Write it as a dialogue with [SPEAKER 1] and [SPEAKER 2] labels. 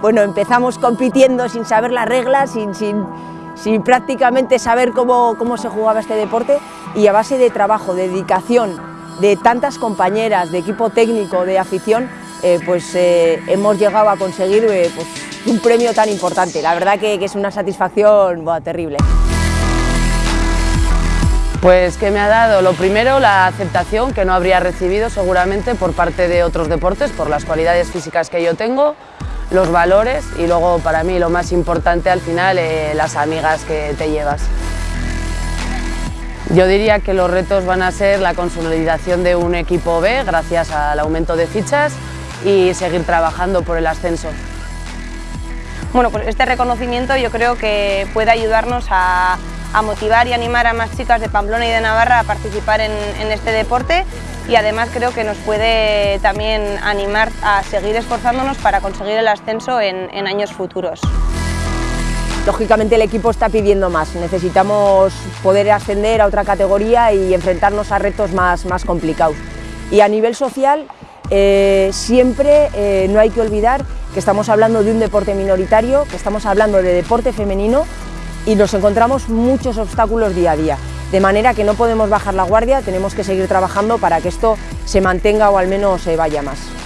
[SPEAKER 1] bueno, empezamos compitiendo sin saber las reglas, sin, sin, sin prácticamente saber cómo, cómo se jugaba este deporte y a base de trabajo, de dedicación, de tantas compañeras, de equipo técnico, de afición, eh, pues eh, hemos llegado a conseguir eh, pues, un premio tan importante. La verdad que, es una satisfacción terrible.
[SPEAKER 2] Pues que me ha dado lo primero la aceptación que no habría recibido seguramente por parte de otros deportes, por las cualidades físicas que yo tengo, los valores y luego para mí lo más importante al final eh, las amigas que te llevas. Yo diría que los retos van a ser la consolidación de un equipo B gracias al aumento de fichas y seguir trabajando por el ascenso.
[SPEAKER 3] Bueno, pues este reconocimiento yo creo que puede ayudarnos a motivar y animar a más chicas de Pamplona y de Navarra a participar en este deporte y además creo que nos puede también animar a seguir esforzándonos para conseguir el ascenso en, años futuros.
[SPEAKER 1] Lógicamente el equipo está pidiendo más, necesitamos poder ascender a otra categoría y enfrentarnos a retos más, más complicados. Y a nivel social, eh, siempre eh, no hay que olvidar que estamos hablando de un deporte minoritario, que estamos hablando de deporte femenino y nos encontramos muchos obstáculos día a día. De manera que no podemos bajar la guardia, tenemos que seguir trabajando para que esto se mantenga o al menos se vaya más.